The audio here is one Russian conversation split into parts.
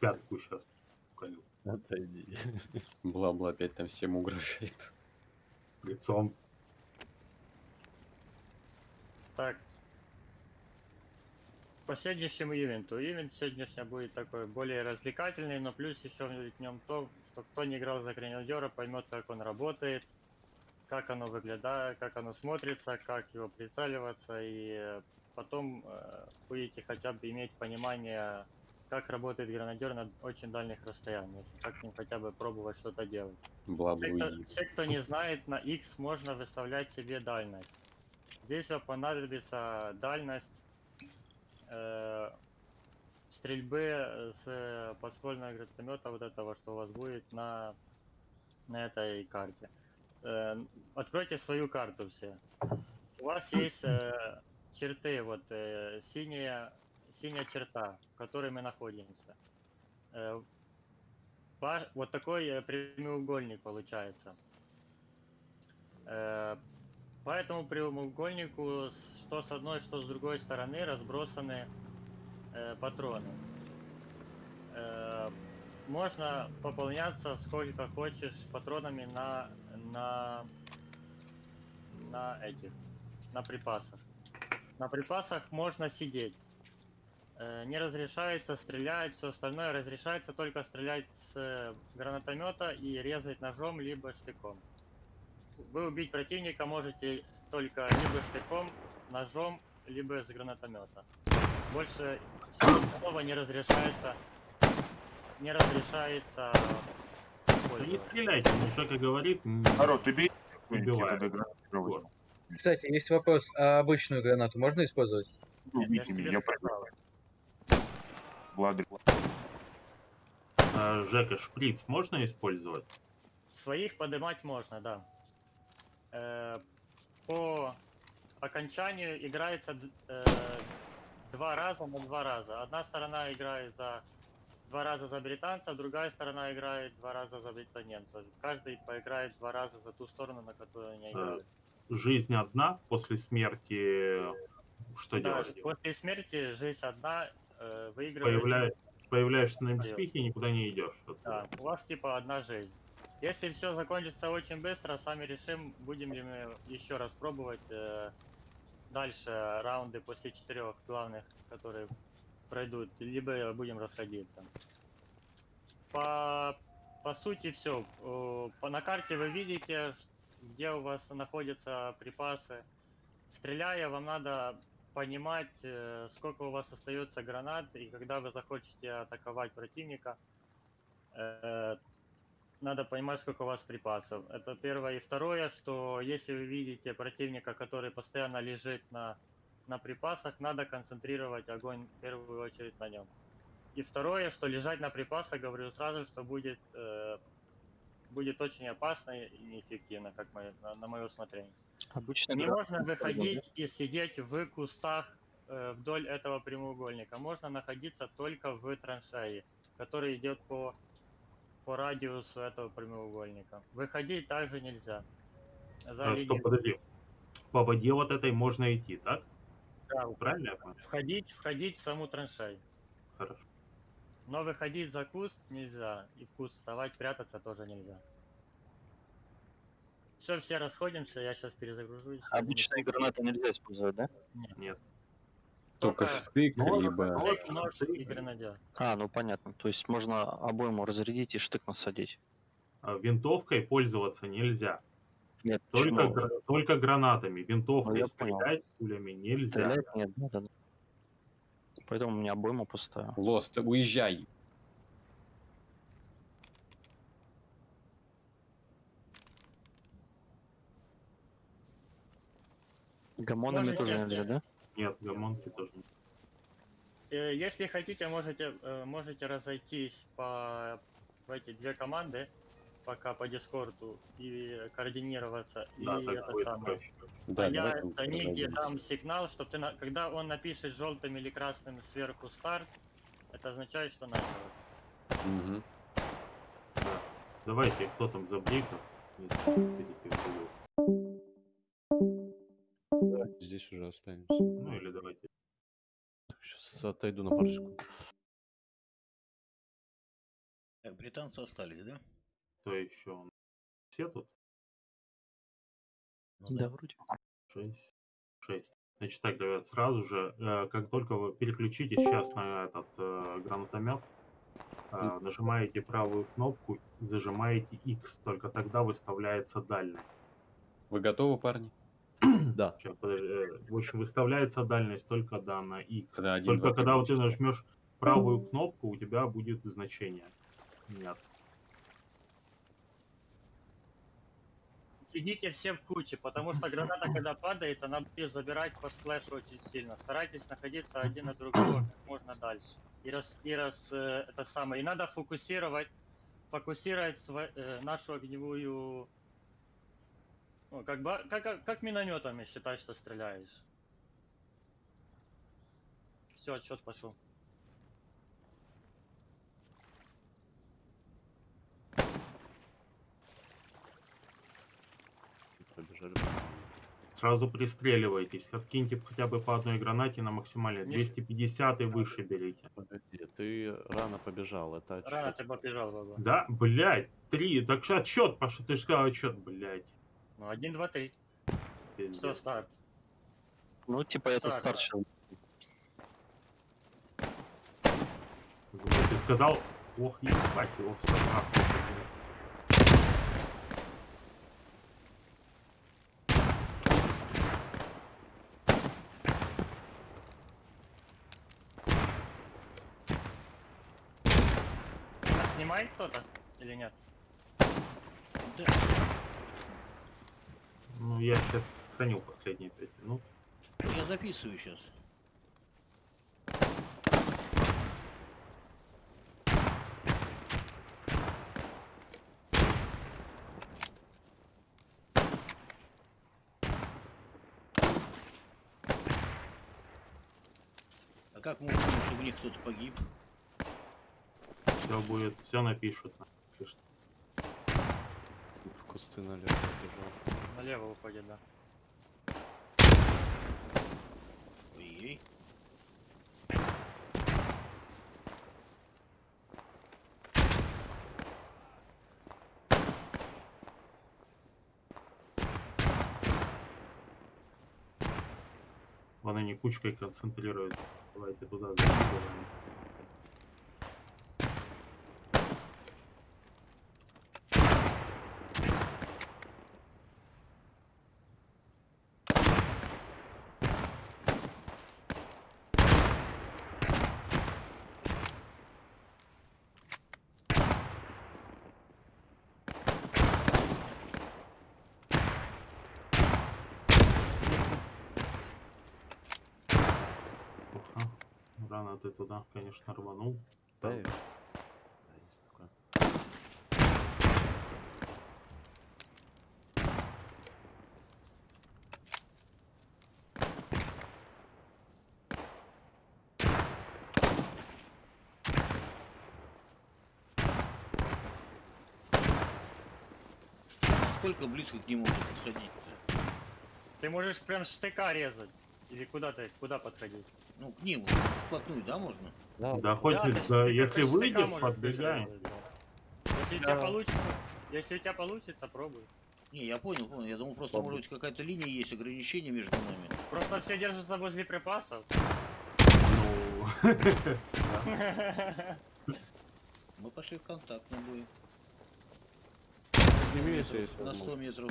пятку сейчас. колю Отойди. Бла-бла опять там всем угрожает. Лицом. Так. По сегодняшнему ивенту. Ивент сегодняшний будет такой более развлекательный, но плюс еще в нем то, что кто не играл за гренадера, поймет, как он работает, как оно выглядит, как оно смотрится, как его прицеливаться, и э, потом э, будете хотя бы иметь понимание, как работает гранадер на очень дальних расстояниях, как с ним хотя бы пробовать что-то делать. Все кто, все, кто не знает, на X можно выставлять себе дальность. Здесь вам понадобится дальность э, стрельбы с подствольного гранатомета вот этого, что у вас будет на, на этой карте. Э, откройте свою карту все. У вас есть э, черты, вот э, синяя, синяя черта, в которой мы находимся. Э, Вот такой э, прямоугольник получается. Э, По этому прямоугольнику, что с одной, что с другой стороны, разбросаны патроны. Можно пополняться сколько хочешь патронами на, на, на этих, на припасах. На припасах можно сидеть. Э, Не разрешается стрелять, все остальное разрешается только стрелять с э, гранатомета и резать ножом либо штыком. Вы убить противника можете только либо штыком, ножом, либо с гранатомета. Больше всего остального не разрешается не разрешается Да не стреляйте, мне Жека говорит. Народ, ты бей. Я. Кстати, есть вопрос, а обычную гранату можно использовать? Ну, Нет, я я сказал. пойду. Влады. а, Жека, шприц можно использовать? Своих поднимать можно, да. Э, По окончанию играется э, два раза на два раза. Одна сторона играет за два раза за британцев, другая сторона играет два раза за за немцев. Каждый поиграет два раза за ту сторону, на которую они играют. Жизнь одна после смерти. Что Да, делать? после смерти жизнь одна э, выигрывает. Появля- Появляешься на Даёт. мспихе и никуда не идешь. Да, у вас типа одна жизнь. Если все закончится очень быстро, сами решим, будем ли мы еще раз пробовать э, дальше раунды после четырех главных, которые пройдут, либо будем расходиться. По, по сути все. На карте вы видите, где у вас находятся припасы. Стреляя, вам надо понимать, э, сколько у вас остается гранат, и когда вы захочете атаковать противника, э, надо понимать, сколько у вас припасов. Это первое. И второе, что если вы видите противника, который постоянно лежит на, на припасах, надо концентрировать огонь в первую очередь на нем. И второе, что лежать на припасах, говорю сразу, что будет, э, будет очень опасно и неэффективно, как мое, на, на мое усмотрение. Обычно Не можно выходить и сидеть в кустах э, вдоль этого прямоугольника. Можно находиться только в траншее, который идет по, по радиусу этого прямоугольника. Выходить также нельзя. За А, что, подожди. По воде вот этой можно идти, так? Да, Правильно я понял? входить, входить в саму траншею. Хорошо. Но выходить за куст нельзя. И в куст вставать, прятаться тоже нельзя. Все, все расходимся, я сейчас перезагружусь. обычные гранаты нельзя использовать, да? Нет. Нет. Только штык, Нож, либо... нож, Нож штык. и гранадер. А, ну понятно. То есть можно обойму разрядить и штык насадить. А, Винтовкой пользоваться нельзя. Нет, Только, гра- только гранатами. Винтовкой Ну, я понял. стрелять пулями нельзя. Стрелять нет, да. да. Поэтому у меня обойма пустая. Лост, уезжай. Гамонами Можете- тоже нельзя, да? Нет, гамонки тоже нет. Э, Если хотите, можете, э, можете разойтись по в эти две команды, пока по Дискорду, и координироваться. Да, и это самое. проще. Да, а я Данике разойдемся. дам сигнал, чтобы ты, на- когда он напишет желтым или красным сверху старт, это означает, что началось. Мгм. Давайте, кто там за брейков? Здесь уже останемся. Ну или давайте. Сейчас отойду на пару секунд. Так, британцы остались, да? Кто еще? Все тут? Ну Да, вроде. Шесть. Шесть. Значит так, ребят, сразу же, э, как только вы переключитесь сейчас на этот э, гранатомет, э, нажимаете правую кнопку, зажимаете X, только тогда выставляется дальность. Вы готовы, парни? Да. Э, в общем, выставляется дальность только да, на X. Когда один, Только два, когда вот ты нажмешь правую кнопку, у тебя будет значение меняться. Сидите все в куче, потому что граната, когда падает, она будет забирать по сплэшу очень сильно. Старайтесь находиться один от другого как можно дальше. И раз, и раз э, это самое. И надо фокусировать, фокусировать сва- э, нашу огневую... Ну, как, бы, как, как, как минометами считай, что стреляешь. Все, отчет пошел. Побежали. Сразу пристреливайтесь, откиньте хотя бы по одной гранате на максимальной. Не- 250 и выше берите. Ты рано побежал, это Рано отсчет. ты побежал, баба. Да, блядь, три. Так что отчет пошел, ты же сказал отчет, блядь. Ну, один, два, три. Что, старт? Ну, типа, это старший. Вот Ты сказал, ох, ебать его все А снимает кто-то или нет? Да. Я сейчас сохранил последние пять минут. Я записываю сейчас. А как можно, чтобы у них кто-то погиб? Все будет, все напишут. Кусты налево побежал. Налево уходит, да. Ой-ей. Вон они кучкой концентрируются. Давайте туда закидываем. Рано ты туда, конечно, рванул. Да, я- да, есть такое. Насколько близко к нему можно подходить? Ты можешь прям штыка резать. Или куда ты, куда подходить? Ну, к ним, вплотную, да, можно? Да, хоть и- ж- да, ты если хоть выйдет, подбегаем. резать, да. Если у тебя получится, если у тебя получится, пробуй. Не, я понял, понял. Я думал, просто, может быть, какая-то линия есть, ограничение между нами. Просто все держатся возле припасов. Ну, Мы пошли в контакт на бой. Если на 100 возможность. метров.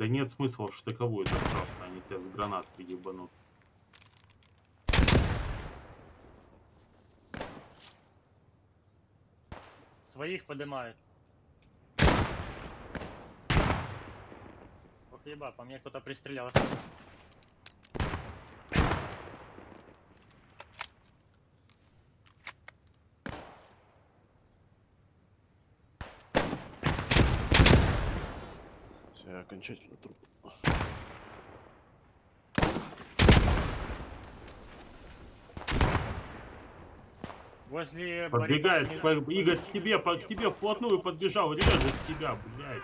Да нет смысла в штыковую так просто, они тебя с гранат ебанут. Своих поднимают. Ох, еба, по мне кто-то пристрелялся. Я окончательно труп. Возле Подбегает, по- Игорь, к тебе, по- к тебе вплотную подбежал, режет тебя, блядь.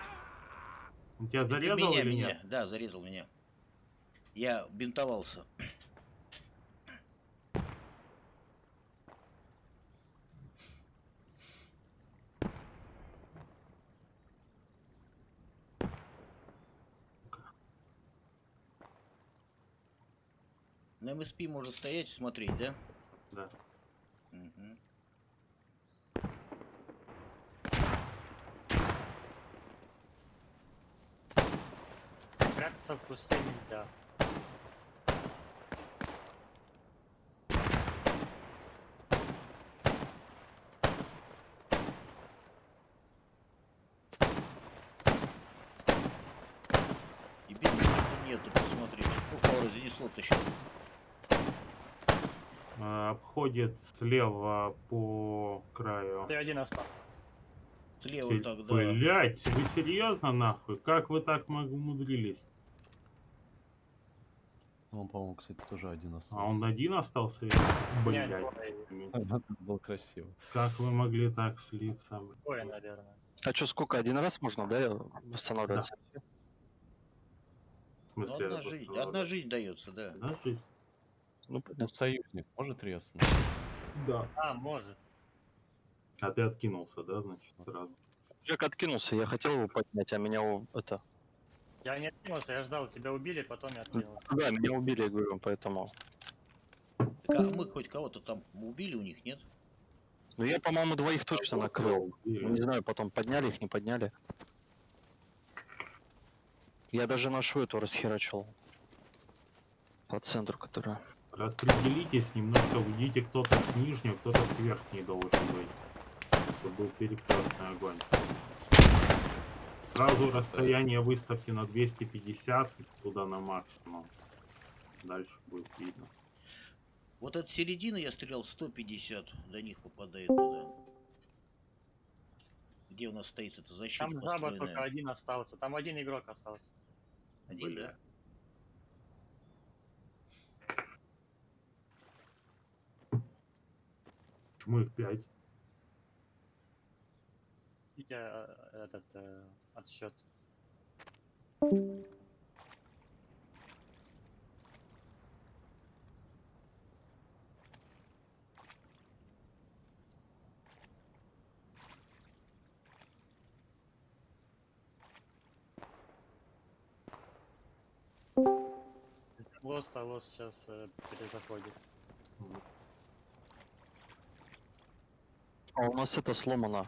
Он тебя Это зарезал меня, или меня. нет? Да, зарезал меня. Я бинтовался. На МСП может стоять и смотреть, да? Да. Мгм. Прятаться в кусты нельзя. И бедных нету, посмотрите. Его разнесло-то сейчас? Э, Обходит слева по краю. Ты один остался. Слева Се- тогда. Блять, вы серьезно нахуй? Как вы так умудрились? Он, по-моему, кстати, тоже один остался. А он один остался? Блять. Было красиво. Как вы могли так слиться? Двое, наверное. А что, сколько? Один раз можно, да, восстанавливаться? В Ну, смысле, одна это жизнь. Одна жизнь дается, да. Одна жизнь? Ну, Ну, союзник может резнуть? Да. А, может. А ты откинулся, да, значит, сразу? Человек откинулся, я хотел его поднять, а меня это... Я не откинулся, я ждал, тебя убили, потом я откинулся. Да, меня убили, я говорю, поэтому... Так, а мы хоть кого-то там убили у них, нет? Ну, я, по-моему, двоих точно накрыл. Ну, Не знаю, потом подняли их, не подняли. Я даже нашу эту расхерачил. По центру, которая... Распределитесь немножко, уйдите кто-то с нижней, кто-то с верхней должен быть. Чтобы был перекрестный огонь. Сразу расстояние выставки на 250, туда на максимум. Дальше будет видно. Вот от середины я стрелял 150, до них попадает туда. Где у нас стоит эта защита Там жаба только один остался. Там один игрок остался. Один, Бля. да? Почему их 5? Видите, э, этот э, отсчет. Лост, а лост сейчас э, перезаходит. А у нас это сломано.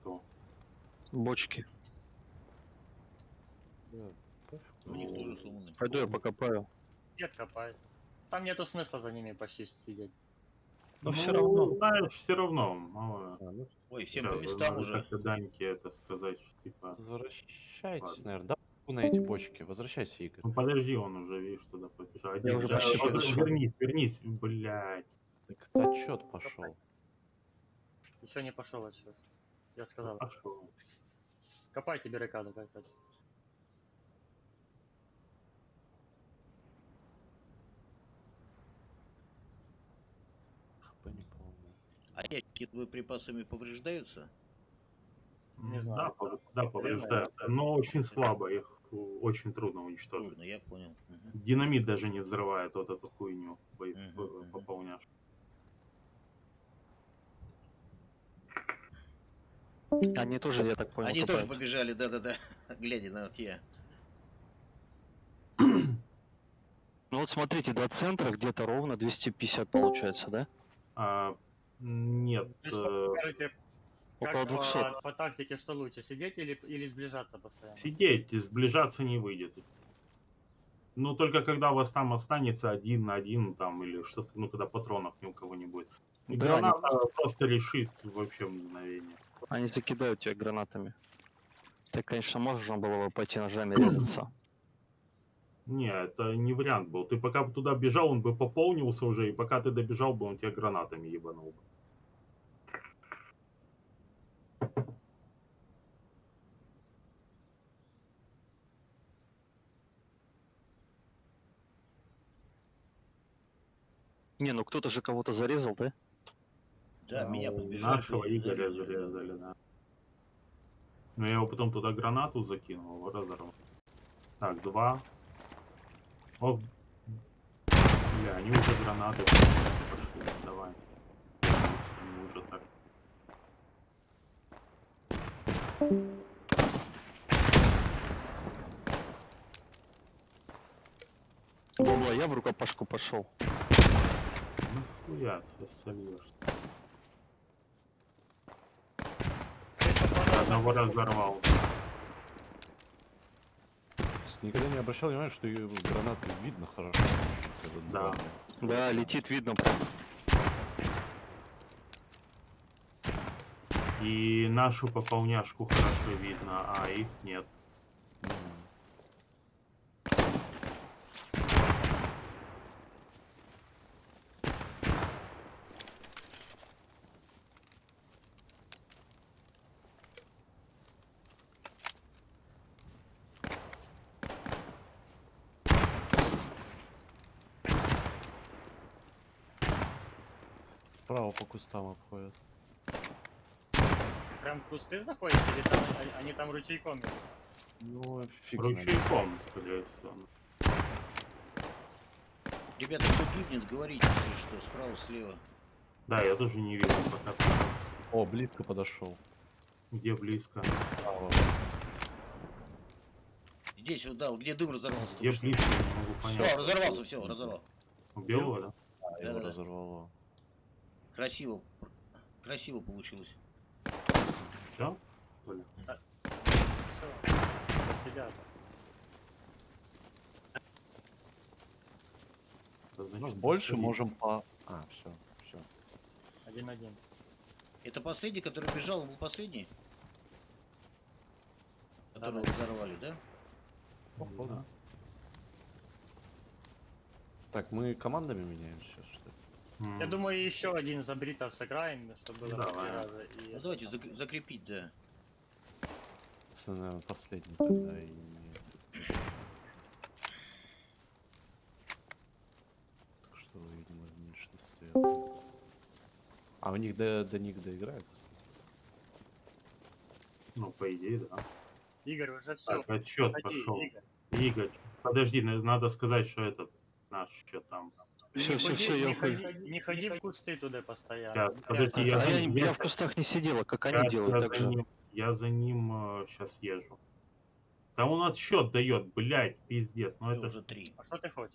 Кто? Бочки. Да. У них Ну, тоже сломаны. Пойду я покопаю. Нет, копает. Там нету смысла за ними почти сидеть. Но все равно. Ну, Знаешь, все равно. мало. А, ну, Ой, всем Да, по местам уже. Как-то Даньке это сказать, что типа... возвращайтесь, Ладно. наверное. Да, на эти бочки. Возвращайся, Игорь. Ну подожди, он уже, видишь, туда побежал. Уже почти дошел. Вернись, вернись, блядь. Так отчет пошел. Еще не пошел отсчет. Я сказал. Пошел. Копайте баррикаду как-то. ХП не помню. А ящики боеприпасами повреждаются? Не знаю. Да, пов- да, повреждают. Но очень слабо, их э, очень трудно уничтожить. Трудно, я понял. Мгм. Динамит даже не взрывает вот эту хуйню бо- Мгм, Они тоже, я так понял, Они тоже побежали, да-да-да, глядя на я. Ну вот смотрите, до центра где-то ровно 250 получается, да? А, нет, что, э, Около как 200. по, по тактике что лучше, сидеть или, или сближаться постоянно? сидеть, сближаться не выйдет. Ну, только когда у вас там останется один на один, там, или что-то, ну, когда патронов ни у кого не будет. Да, граната просто решит вообще мгновение. Они закидают тебя гранатами. Так, конечно, можно было бы пойти ножами резаться. Не, это не вариант был. Ты пока бы туда бежал, он бы пополнился уже, и пока ты добежал бы, он тебя гранатами ебанул бы. Не, ну кто-то же кого-то зарезал, да? Да, Ну, меня подбежали. Нашего Игоря зарезали, да. Но я его потом туда гранату закинул, его разорвал. Так, два. Ох. Бля, они уже гранаты пошли, давай. Они уже так. Бабла, я в рукопашку пошел. Нахуя ты сольешь? Шесть патронов. Одного разорвал. Никогда не обращал внимания, что ее гранаты видно хорошо. Да. Да, летит, видно прям. И нашу пополняшку хорошо видно, а их нет. Справа по кустам обходят. Прям кусты заходят или там они, там ручейком идут? Ну, фиг. Ручейком, скорее всего. Ребята, кто гибнет, говорите, если что, справа, слева. Да, я тоже не вижу пока. О, близко подошел. Где близко. Справа. Здесь вот, да, где дым разорвался. Что. близко, не могу Все, понять. разорвался, все, разорвал. Белого, да? А, его Да-да-да. разорвало. Красиво. Красиво получилось. Все? Все. Посидят. У нас больше можем по... А, все, все. Один-один. Это последний, который бежал, он был последний? Которого Да-да. взорвали, да? Да. Так, мы командами меняем сейчас, что ли? М, Я думаю, еще один за бритов сыграем, чтобы было по Давай. раза. И Ну давайте зак- закрепить, да. Наверное, последний тогда и... Так что, видимо, в меньшинстве. А у них до, до них доиграют? Ну, по идее, да. Игорь, уже все. Так, отчет пошел. Игорь. Игорь, подожди, на- надо сказать, что этот наш что там. Все, все, все, я ухожу. не ходи в кусты туда постоянно. Прячься. подожди, А я я, я я- в кустах не сидела, как Я, они делают, я так за же. ним, я за ним сейчас езжу. Там он отсчет дает, блядь, пиздец. Ну Мы это уже три. А что ты хочешь?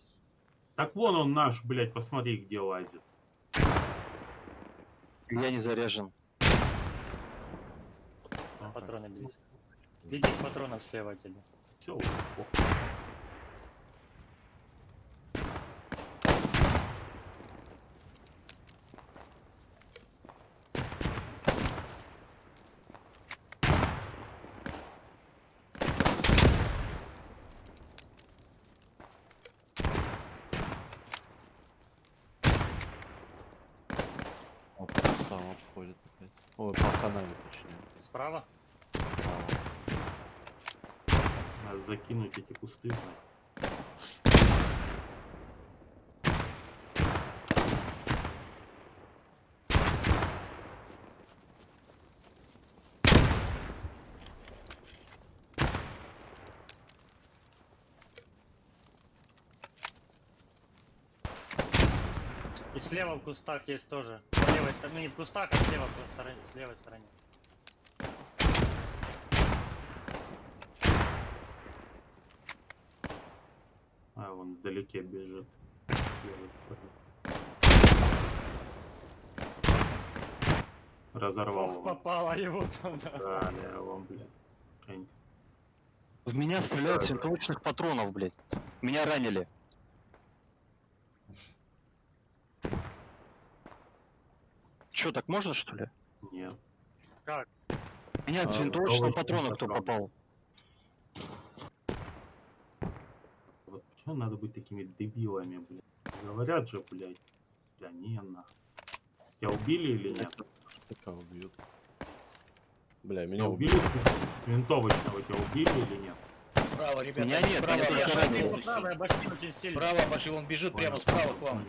Так вон он наш, блядь, посмотри, где лазит. Я не заряжен. Патроны близко. Видишь патронов слева от тебя. Все, О, по кустам обходят опять. Ой, по канаве точнее. Справа? Надо закинуть эти кусты. И слева в кустах есть тоже. С левой стороны, не в кустах, а слева по стороне, с левой стороне. А, вдалеке бежит. Разорвал Ох, его. попало его там, да. Да, я вон, блядь. В меня стреляют с винтовочных патронов, блядь. Меня ранили. Че, так можно что ли? Нет. Как? Меня с А, винтовочного винтовочный патрона кто патрон. попал? Почему надо быть такими дебилами, блядь? Говорят же, блядь. Да не, нахуй. Тебя убили или нет? Пока убьют. Бля, меня убили убили. с винтовочного, тебя убили или нет? Справа, ребята, Меня они нет, справа меня полностью. Правая башки очень сильно. Справа пошли, он бежит прямо справа к вам.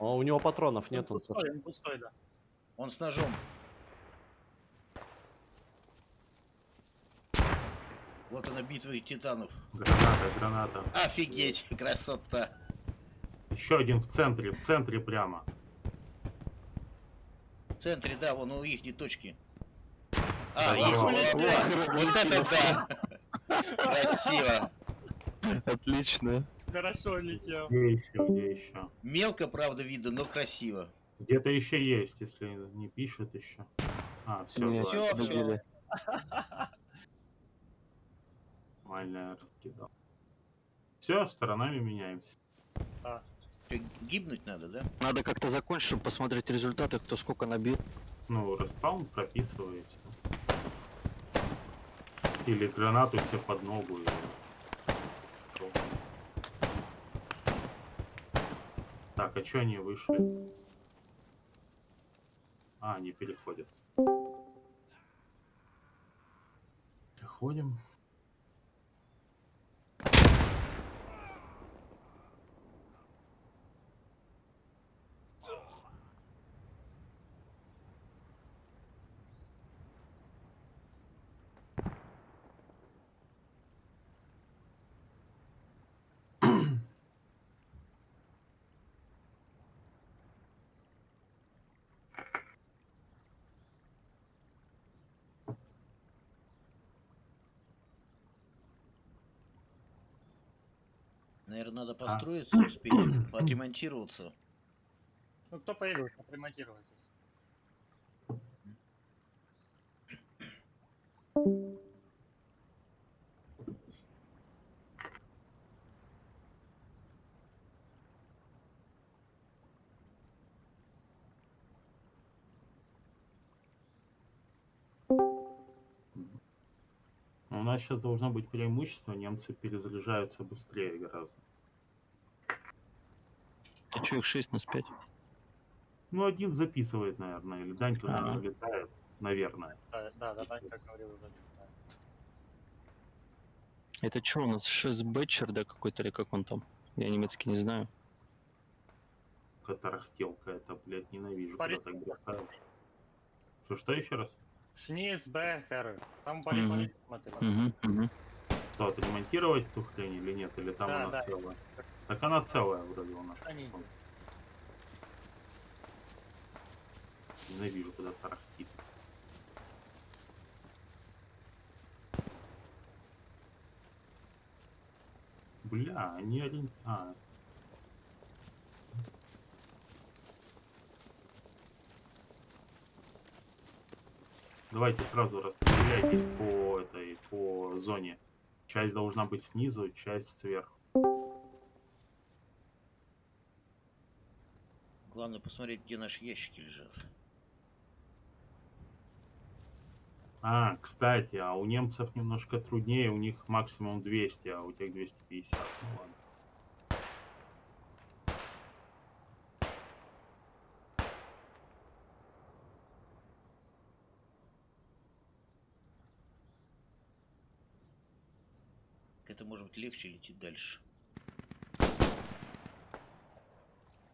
А у него патронов Он нет, он пустой, он пустой, да. Он с ножом. Вот она битва титанов. Граната, граната. Офигеть, красота. Еще один в центре, в центре прямо. В центре, да, вон у их точки. Да, А, их, да. Вот это да. Красиво. Отлично. Хорошо летел. Где еще, где еще? Мелко, правда, видно, но красиво. Где-то еще есть, если не пишет еще. А, все, всё. забили. нормально раскидал. Все, сторонами меняемся. Чё, Гибнуть надо, да? Надо как-то закончить, чтобы посмотреть результаты, кто сколько набил. Ну, распаун прописываете. Или гранату себе под ногу. и- Так, а что они вышли? А, они переходят. Переходим. Наверное, надо А. построиться, успеть, отремонтироваться. Ну, кто появился, отремонтировайтесь. У нас сейчас должно быть преимущество, немцы перезаряжаются быстрее гораздо. А что их 6 нас 5? Ну, один записывает, наверное, или Дань туда Ага. не летает, наверное. Да, да, да, да, как говорил, да. Это что у нас? 6 бэтчер, да, какой-то или как он там? Я немецкий не знаю. Катарахтелка это, блядь, ненавижу, Парень. когда так бросают. Что, что еще раз? Шниз, Бехер. Там смотри. Угу, угу. Что, отремонтировать ту хрень или нет? Или там Да, она да. целая? Так она целая вроде у нас. Ненавижу, когда тарахтит. Бля, они орient... А. Давайте сразу распределяйтесь по этой, по зоне. Часть должна быть снизу, часть сверху. Главное посмотреть, где наши ящики лежат. А, кстати, а у немцев немножко труднее, у них максимум 200, а у тех 250. Ну ладно. Быть легче лететь дальше.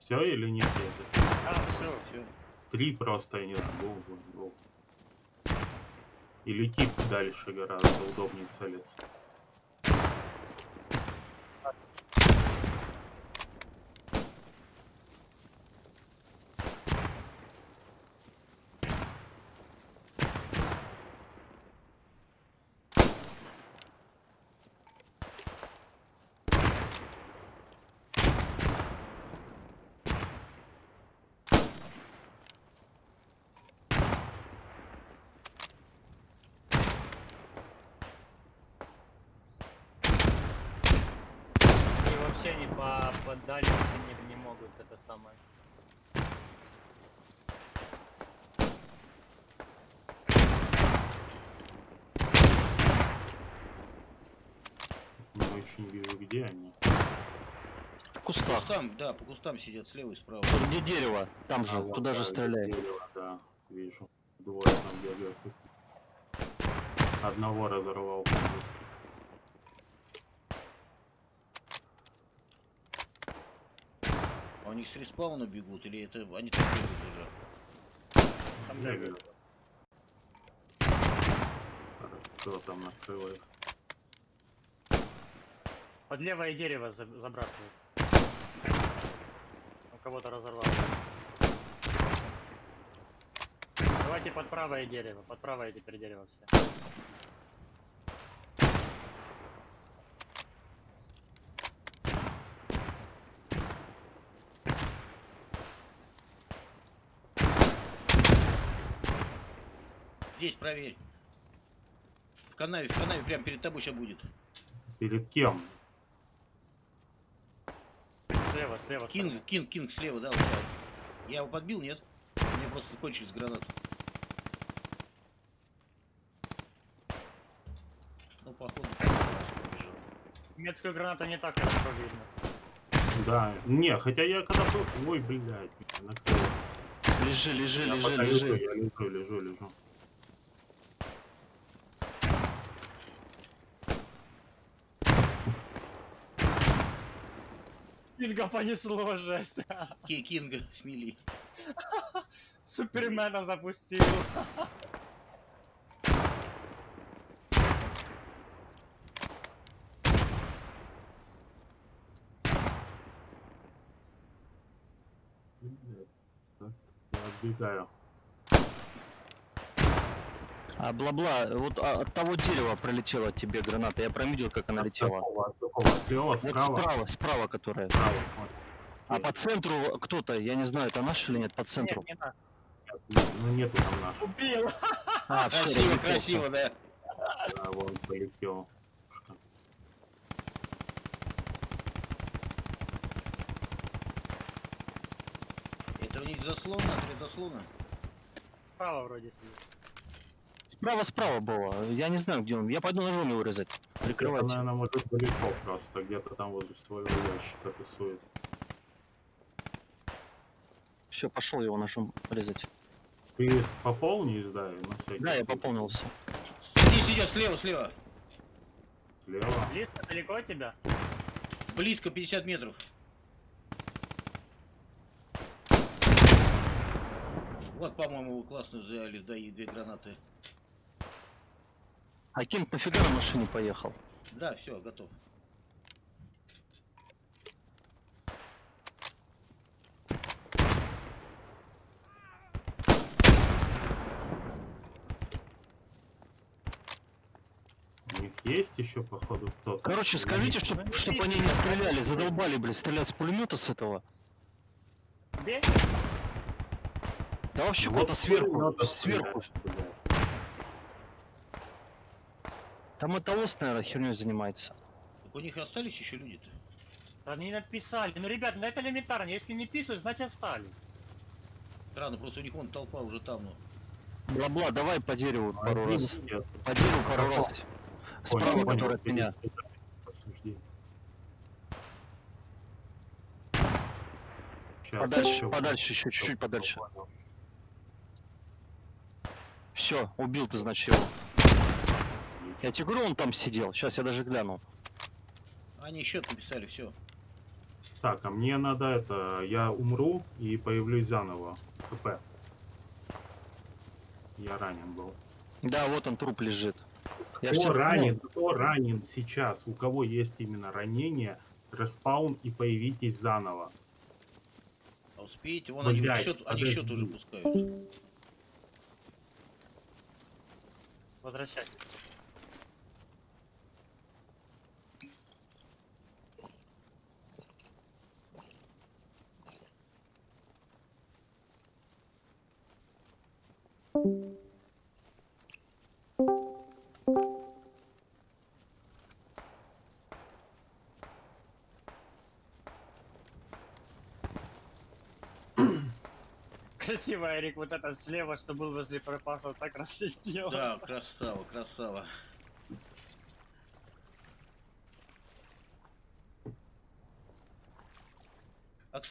Все или нет? Это А, все. Все. три просто, я не знаю, гол, гол, гол. И летит дальше гораздо удобнее целиться. И вообще они по, по дальности не, не могут это самое. Не очень вижу, где они. В По кустах. кустам, да, по кустам сидят слева и справа. Где дерево? Там же, А, вот, туда же да, стреляй. дерево, Да, вижу. Двое там бегают. Одного разорвал. полностью. А у них с респауна бегут, или это они там бегают уже? Там Бегают. бегают. Кто там накрыл их? Под левое дерево за- забрасывают. У кого-то разорвал. Давайте под правое дерево. Под правое теперь дерево все. Здесь проверь. В канаве, в канаве прямо перед тобой сейчас будет. Перед кем? Слева, слева. Кинг, Кинг, Кинг слева, да, вот. Я его подбил, нет? У меня просто кончились гранаты. Ну, походу. Немецкую гранату не так хорошо видно. Да. Не, хотя я когда был... Ой, блядь, меня накрыло. Лежи, лежи, Я лежи, лежу, лежи. я лежу, лежу, лежу. Кинга понесло, жесть. Ки- Кинга, смели. Супермена запустил. Отбегаю. А бла-бла, вот а, от того дерева пролетела тебе граната. Я промедил, как она От летела. какого, от какого? Слева, Вот справа? справа, справа которая. Справа, вот. А по центру кто-то, я не знаю, это наш или нет, по центру. Нет, не. Ну нету там нашего. Убил. А, Красиво, красиво, да. Да, вот полетел. Это у них заслона, три заслона. Справа вроде сидит. Справа, справа было. Я не знаю, где он. Я пойду ножом его резать. Это, Прикрывать. наверное, может далеко просто, где-то там возле своего ящика тусует. Все, пошел его ножом резать. Ты пополни издай, на всякий Да, я пополнился. Здесь идет, слева, слева. Слева. Близко, далеко от тебя? Близко, 50 метров. Вот, по-моему, классно взяли, да, и две гранаты. А Кинг нафига на машине поехал? Да, все, готов. У них есть еще, походу, кто-то. Короче, скажите, нет? чтоб, чтоб они не стреляли, задолбали, блин, стрелять с пулемета с этого. Бей. Да вообще Вот куда-то сверху, сверху. стреляют, блядь. Там это ос, наверное, херней занимается. Так у них остались еще люди-то? Они написали. Ну, ребят, ну это элементарно. Если не пишут, значит остались. Странно, просто у них вон толпа уже там, ну. Бла-бла, давай по дереву пару Один раз. идет. По дереву пару раз. Справа, понял, который от меня. Подальше, подальше, еще чуть-чуть подальше. Все, убил ты, значит, его. Я тебе говорю, он там сидел. Сейчас я даже гляну. Они счет написали, все. Так, а мне надо это, я умру и появлюсь заново. ХП. Я ранен был. Да, вот он труп лежит. Я Кто ранен, кто ранен сейчас? У кого есть именно ранение, респаун и появитесь заново. А успеете? Вон они Блядь, счет, они счет подожди. уже пускают. Возвращайтесь. Красиво, Эрик, вот это слева, что был возле пропасов, так разлетелось. Да, красава, красава.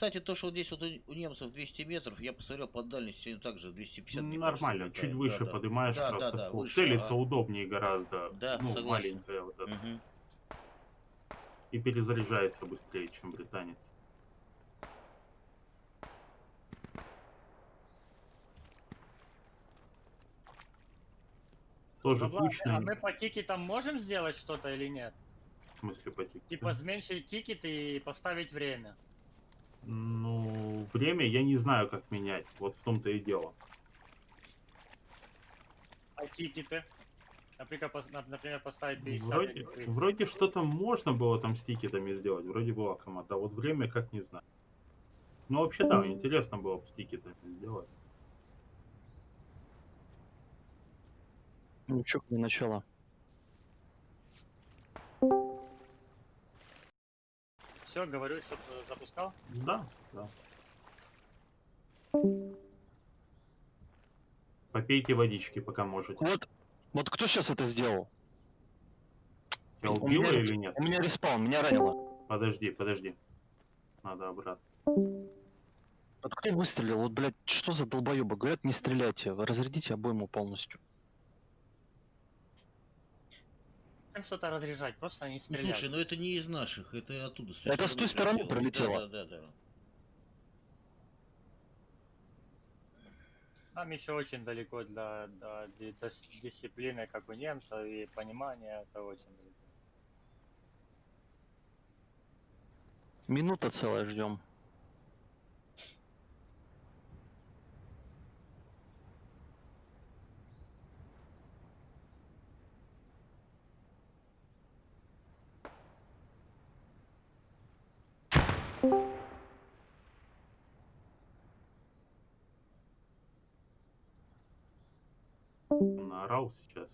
Кстати, то, что вот здесь вот у немцев 200 метров, я посмотрел по дальности, они также 250 мне кажется, Нормально, летают. чуть выше да. поднимаешь Да, просто да, да, ствол. выше, Целиться ага. удобнее гораздо. Да, ну, согласен. маленькая вот эта. Мгм. И перезаряжается быстрее, чем британец. Тоже Бабла, кучно, А мы по тикетам можем сделать что-то или нет? в смысле по тикету. Типа зменшить тикет и поставить время. Ну, время я не знаю, как менять. Вот в том-то и дело. А тикеты? Например, например поставить 50 Вроде, или 30. вроде что-то можно было там с тикетами сделать. Вроде была команда. А вот время как не знаю. Ну, вообще, да, интересно было бы с тикетами сделать. Ничего, не начало. Все, говорю, что запускал. Да, да. Попейте водички, пока можете. Вот, вот кто сейчас это сделал? Тебя У убило меня- или нет? У меня респаун, меня ранило. Подожди, подожди. Надо обратно. Вот кто выстрелил? Вот, блядь, что за долбоебы? Говорят, не стреляйте, разрядите обойму полностью. Им что-то разряжать, просто не Ну, стрелять. слушай, ну это не из наших, это оттуда. Это с той стороны прилетело. Да, да, да. Нам еще очень далеко для, до, ди- до с- дисциплины, как у немцев, и понимания, это очень далеко. Минута целая ждем. Наорал сейчас.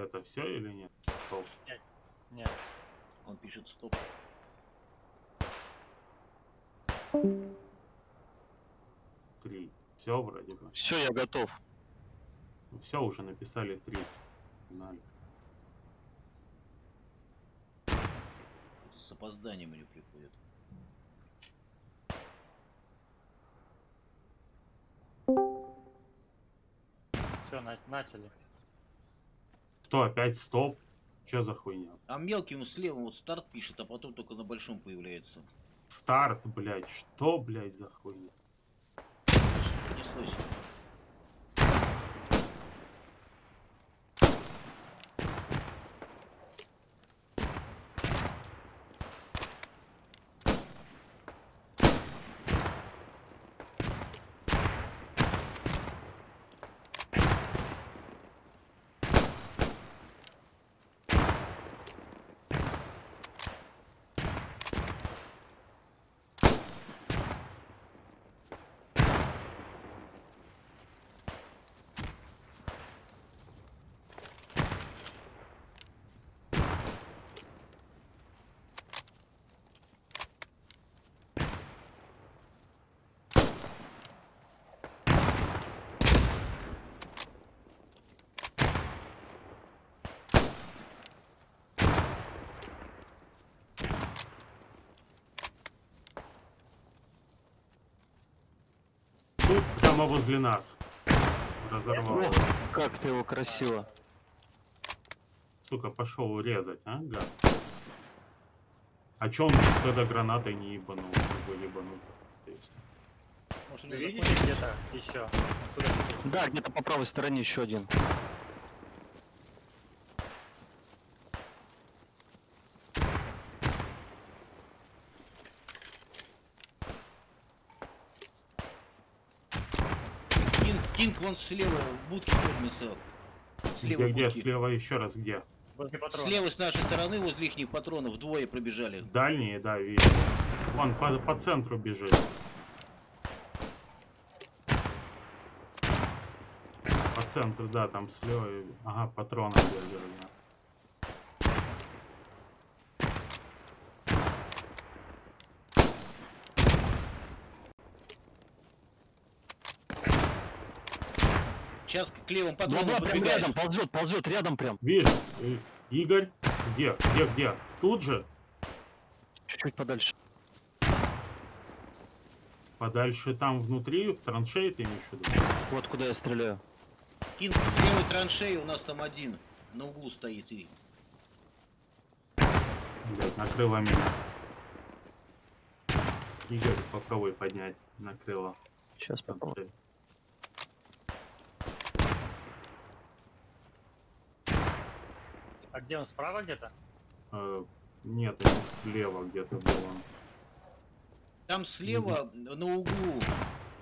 Это все или нет? Стоп. Нет, Он пишет стоп. Три. Все вроде бы. Все, я готов. Все уже написали три. Погнали. Это с опозданием они приходят. все, начали. Что, опять стоп? Что за хуйня? А мелким слева вот старт пишет, а потом только на большом появляется. Старт, блядь. Что, блядь, за хуйня? Понеслось. Прямо возле нас. Разорвал. Ох, как ты его красиво. Сука, пошел резать, а, гад? А чё он тогда гранатой не ебанул? Его ебанул. Может, Вы видите где-то еще? Да, где-то по правой стороне еще один. Кинг, Кинг вон слева в будке кормится. Слева Где, где, будки. слева еще раз, где? Возле патронов. Слева с нашей стороны возле их патронов двое пробежали. Дальние, да, вижу. Вон, по, по центру бежит. По центру, да, там слева. Ага, патроны бегают, да. Сейчас к левым Да, патронам да, прям рядом, ползет, ползет, рядом прям. Видишь, э, Игорь, где, где, где? Тут же? Чуть-чуть подальше. Подальше там внутри, в траншее ты имеешь в виду? Вот куда я стреляю. Кинг с левой траншеи у нас там один. На углу стоит и. Блять, накрыло меня. Игорь, попробуй поднять. Накрыло. Сейчас попробую. А где он, справа где-то? Э, нет, это слева где-то был он. Там слева на углу,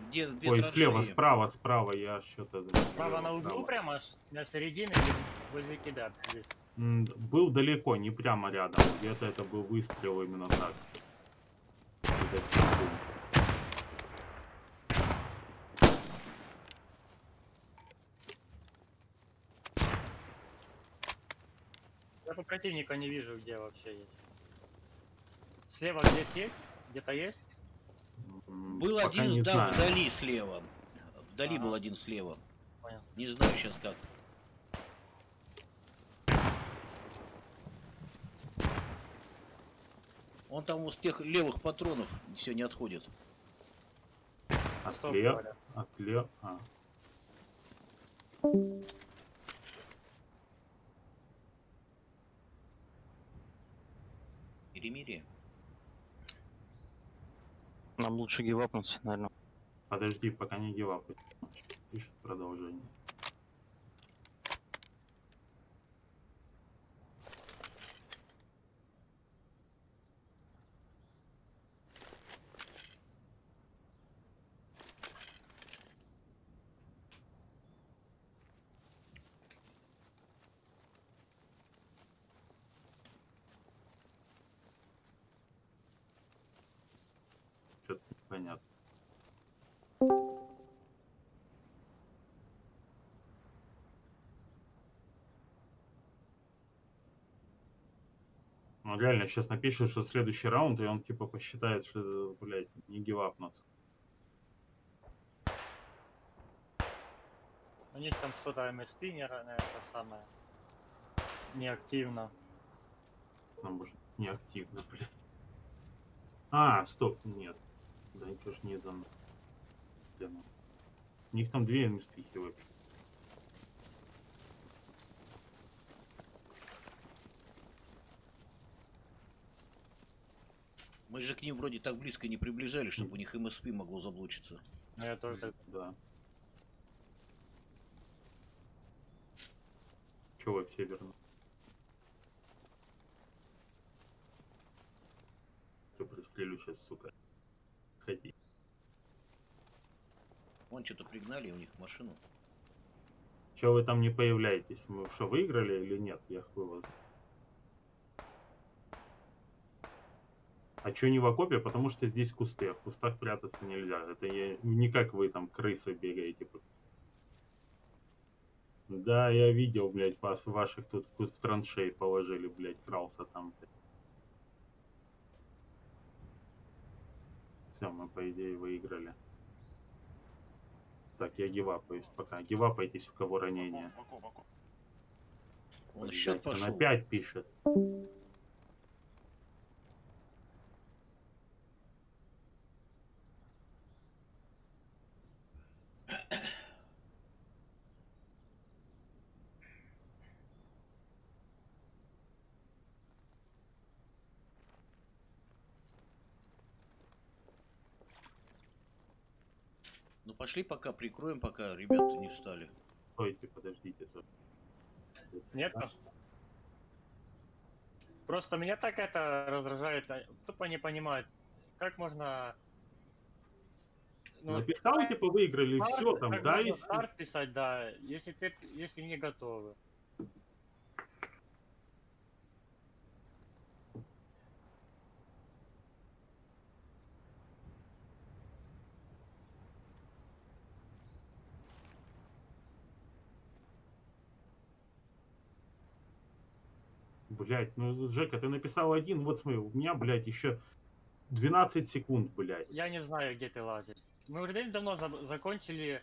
где две Ой, слева, траншеи. справа, справа, я что-то... Справа на углу прямо, аж на середине или возле тебя здесь? М, Был далеко, не прямо рядом. Где-то это был выстрел именно так. Где-то там был. Я по противника не вижу, где вообще есть. Слева здесь есть? Где-то есть? Был пока один, да, знаю. вдали слева. Вдали Ага. был один слева. Понял. Не знаю сейчас как. Он там вот с тех левых патронов все не отходит. Стоп, Отле... говорят. Отле... А. Перемирие. Нам лучше гивапнуться, наверное. Подожди, пока не гивапай. Пишет продолжение. Что-то непонятно. Ну, реально, сейчас напишет, что следующий раунд, и он типа посчитает, что, блядь, не гивапнуться. У них там что-то МСП не ра- это самое. Неактивно. Ну, может, неактивно, блядь. А, стоп, нет. Да ничего ж не. Дано. У них там две инвестихи вообще. Мы же к ним вроде так близко не приближались, чтобы у них МСП могло заблочиться. Но я тоже так Да. Чего вы все верну? Что пристрелю сейчас, сука. Ходи. Вон что-то пригнали у них машину. Че вы там не появляетесь? Мы что, выиграли или нет? Я хуй вас. А чё не в окопе? Потому что здесь кусты, а в кустах прятаться нельзя. Это я... не как вы там крысы бегаете. Да, я видел, блядь, вас, ваших тут в куст в траншей положили, блядь, крался там. Все, мы по идее выиграли. Так, я гивапаюсь пока. Гивапайтесь, у кого ранение. Он счет Он пошел. опять пишет. Пошли пока, прикроем, пока ребята не встали. Стойте, подождите. Нет? Просто меня так это раздражает. а, Тупо не понимает, как можно... ну, Написал, типа, выиграли, старт, все там, да, можно и старт писать, да, если ты, если не готовы. Блять, ну, Жека, ты написал один, вот смотри, у меня, блядь, еще 12 секунд, блядь. Я не знаю, где ты лазишь. Мы уже давно за- закончили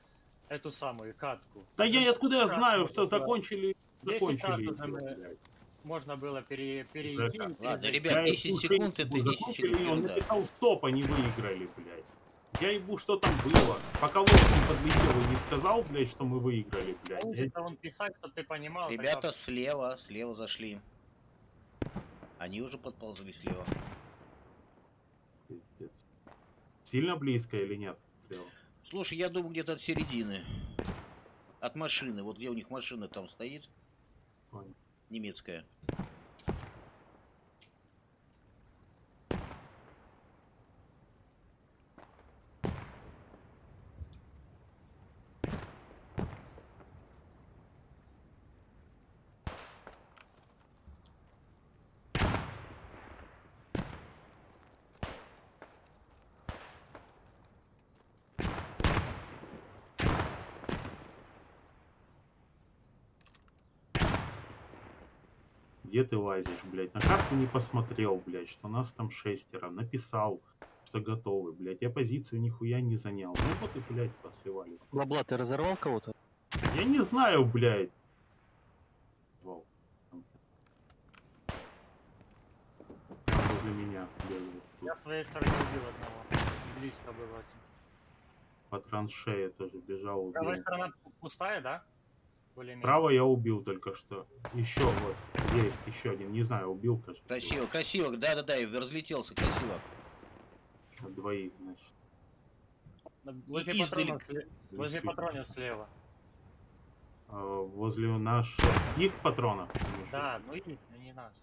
эту самую катку. Да я откуда я знаю, что да. закончили, 10 закончили. раз уже блядь. Можно было пере, перейти. И Ладно, ребят, Я 10 ебу, секунд это ебу, 10 закончили, секунд, Он написал стоп, они выиграли, блядь. Я ебу, что там было. Пока Лоскин подлетел и не сказал, блядь, что мы выиграли, блядь. Он писать, чтобы ты понимал. тогда Ребята слева, слева зашли. Они уже подползли слева. Пиздец. Сильно близко или нет? Слушай, я думаю, где-то от середины. От машины. Вот где у них машина там стоит. Понял. немецкая. Где ты лазишь, блядь? На карту не посмотрел, блядь, что нас там шестеро. Написал, что готовы, блядь. Я позицию нихуя не занял. Ну вот и, блядь, посливали. Бабла, ты разорвал кого-то? Я не знаю, блядь. Вау. Возле меня бегает. Я с своей стороны убил одного. Близко был очень. По траншее тоже бежал, убил. Правая сторона пу- пустая, да? Право я убил только что. Еще вот. Есть еще один. Не знаю, убил, кажется. Красиво, красиво, да-да-да, и разлетелся красиво. Двоих, значит. Возле И- патронов, издали- возле патронов слева. А, возле наших их патронов. Да, ну и ну не наш.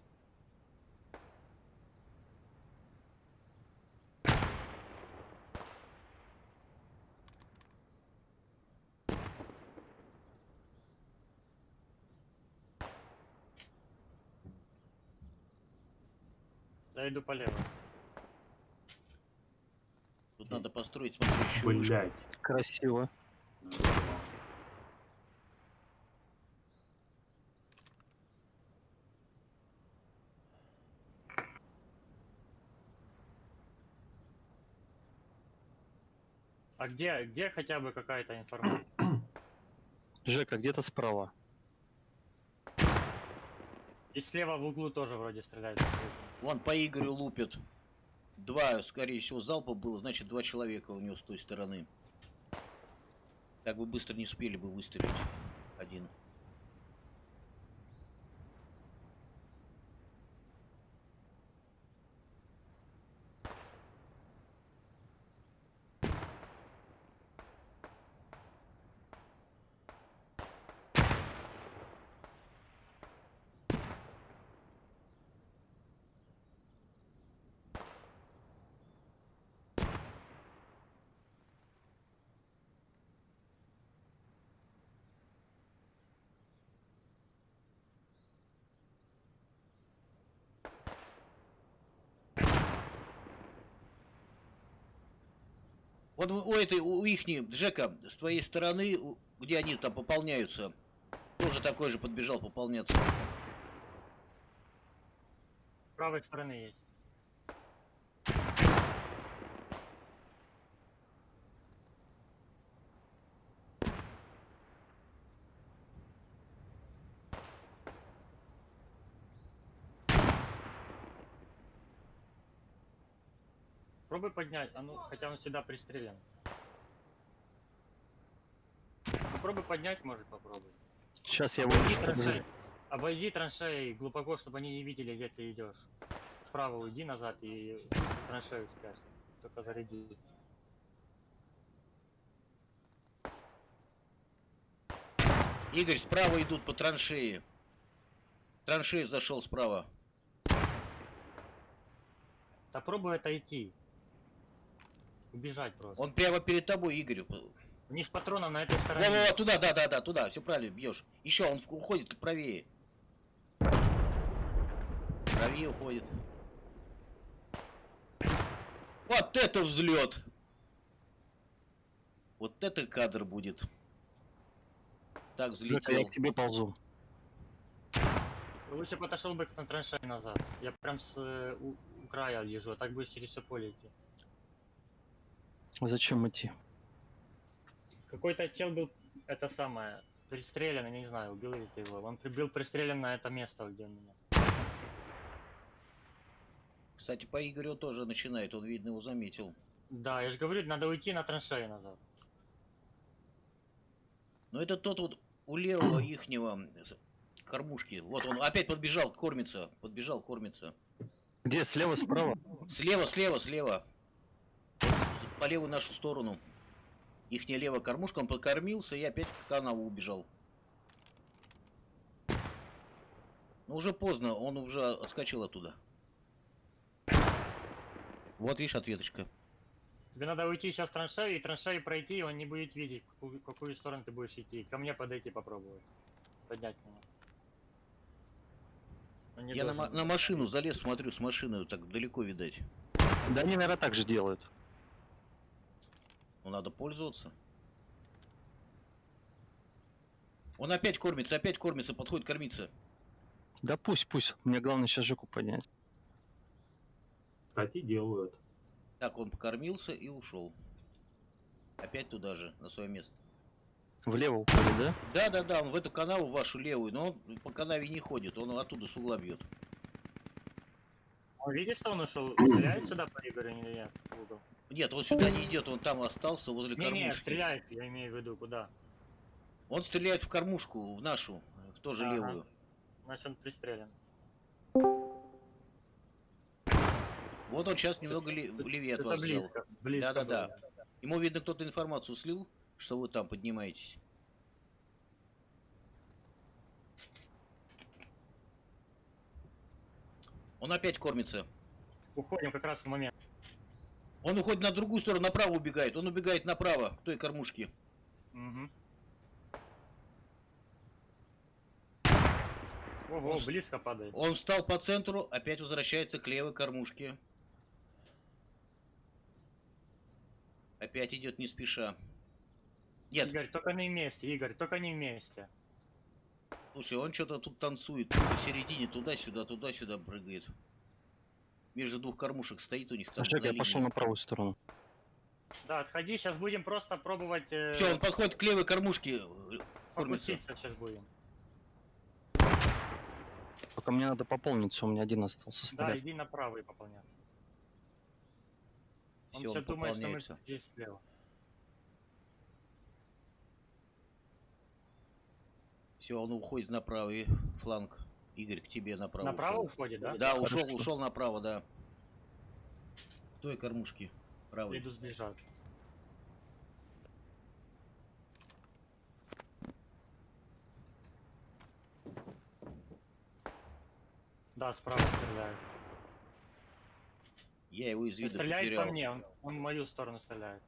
Я иду полево. Тут надо построить смотрящую вышку. Блять. Красиво. А где, где хотя бы какая-то информация? Жека, где-то справа. И слева в углу тоже вроде стреляют. Вон по Игорю лупят. Два, скорее всего, залпа было, значит, два человека у него с той стороны. Так бы быстро не успели бы выстрелить. Один. Вот у этой, у ихней, Жека, с твоей стороны, где они там пополняются, тоже такой же подбежал пополняться. С правой стороны есть. Пробуй поднять, а ну, хотя он всегда пристрелен. Ну, пробуй поднять, может попробуй. Сейчас я Обойди выйду. траншеи. Обойди траншеи глубоко, чтобы они не видели, где ты идешь. Вправо уйди назад и траншею спрячься. Только зарядись. Игорь, справа идут по траншеи. Траншею зашел справа. Да пробуй отойти. Убежать просто. Он прямо перед тобой, Игорь. У них патронов на этой стороне. Во-во-во, туда, да, да, да, туда, все правильно, бьешь. Еще он уходит правее. Правее уходит. Вот это взлет! Вот это кадр будет. Так Жека, я взлетел. к тебе ползу. Лучше бы отошел бы к на траншеи назад. Я прям с э, у, у края лежу, а так будешь через все поле идти. Зачем идти? Какой-то чел был, это самое, пристрелен, я не знаю, убил ли ты его. Он при- был пристрелен на это место, где у меня. Кстати, по Игорю тоже начинает, он, видно, его заметил. Да, я же говорю, надо уйти на траншеи назад. Но это тот вот у левого ихнего кормушки. Вот он опять подбежал, кормится. Подбежал, кормится. Где? Слева, справа? Слева, слева, слева. По левую нашу сторону. Ихняя левая кормушка, он покормился и опять в канаву убежал. Ну Ну уже поздно, он уже отскочил оттуда. Вот видишь ответочка. Тебе надо уйти сейчас в траншею и траншею пройти, и он не будет видеть, в какую, какую сторону ты будешь идти. Ко мне подойти попробовать. Поднять меня. Я на, на машину залез, смотрю, с машины так далеко видать. Да они, наверное, так же делают. Ну надо пользоваться. Он опять кормится, опять кормится, подходит кормиться. Да пусть, пусть. Мне главное сейчас жуку поднять. Кстати, делают. Так, он покормился и ушел. Опять туда же, на свое место. Влево уходит, да? Да, да, да, он в эту канаву вашу левую, но он по канаве не ходит, он оттуда с угла бьет. Он видишь, что он ушел? Стреляет сюда по Игорю или нет? Нет, он сюда не идет, он там остался возле Не, не, кормушки. стреляет, я имею в виду, куда? Он стреляет в кормушку, в нашу, в тоже Ага. левую. Значит, он пристрелен. Вот он сейчас немного ле- левее от вас взял. близко. Близко Да-да-да. было. Ему, видно, кто-то информацию слил, что вы там поднимаетесь. Он опять кормится. Уходим как раз в момент. Он уходит на другую сторону, направо убегает. Он убегает направо, к той кормушке. Мгм. Ого, Он близко падает. Он встал по центру, опять возвращается к левой кормушке. Опять идет не спеша. Нет, Игорь, только не вместе, Игорь, только не вместе. слушай, он что-то тут танцует посередине, туда-сюда, туда-сюда прыгает. Между двух кормушек стоит у них там. На я пошел линии. на правую сторону. Да, отходи, сейчас будем просто пробовать э, Все, он подходит к левой кормушке. э, фокуситься сейчас будем. Только мне надо пополниться, у меня один остался Да, стрелять. иди направо и пополняться. Он Всё, все он думает, что мы здесь слева. Все, он уходит на правый фланг. Игорь, к тебе направо. Направо ушел. уходит, да? Да, ушел, Хорошо. ушел направо, да. К той кормушке. Правый. Иду сближаться. Да, справа стреляют. Я его из И вида стреляет потерял. по мне, он, он в мою сторону стреляет.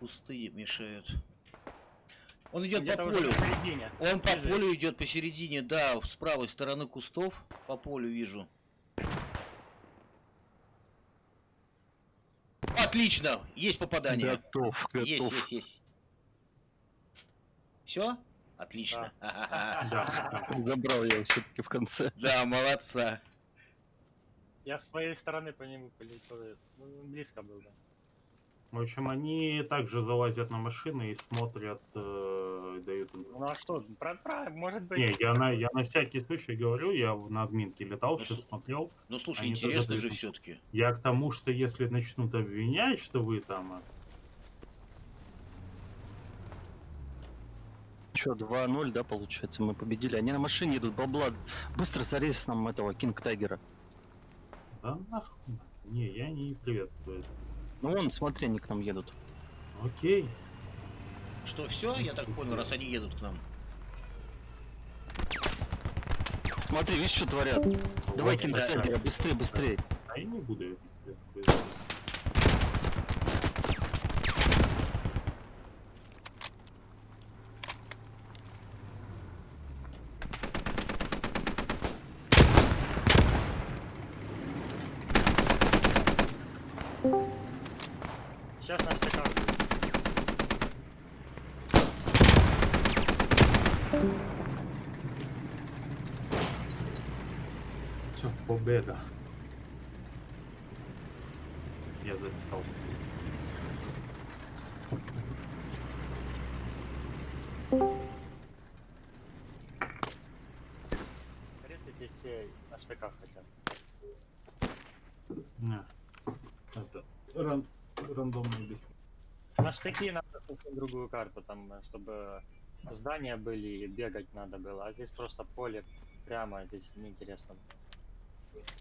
Кусты мешают. Он идет по полю. Он по Бежит. полю идет посередине, да, с правой стороны кустов. По полю вижу. Отлично! Есть попадание. Готов, готов. Есть, есть, есть. Все? Отлично. Да. Забрал я его все-таки в конце. Да, молодца. Я с своей стороны по нему полетел. Ну, близко был, да. В общем, они также залазят на машины и смотрят, э, дают им. Ну а что, про, про- может быть... Не, я на, я на всякий случай говорю, я в- на админке летал, Ну, сейчас с- смотрел. Ну слушай, интересно же дают. все-таки. Я к тому, что если начнут обвинять, что вы там... э, Че, 2-0, да, получается, мы победили. Они на машине идут, бабла. Быстро зарезь нам этого Кинг Тайгера. Да нахуй. Не, я не приветствую. это. Ну вон, смотри, они к нам едут. Окей. Что, все? Я так понял, раз они едут к нам. Смотри, видишь, что творят? Давай Вот, Кинг да. Тайгера, быстрее, быстрее. А я не буду Сейчас наш ТК будет. Все, победа. Я записал. такие надо другую карту, там, э, чтобы здания были и бегать надо было. А здесь просто поле прямо, а здесь неинтересно.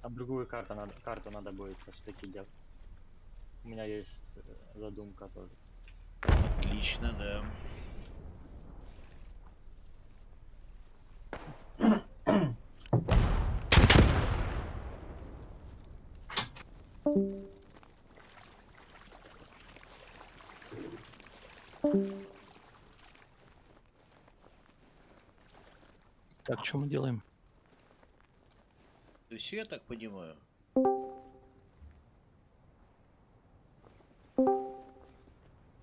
А другую карту надо, карту надо будет таки делать. У меня есть э, задумка тоже. Отлично, да. Thank you. Что мы делаем? То есть я так понимаю,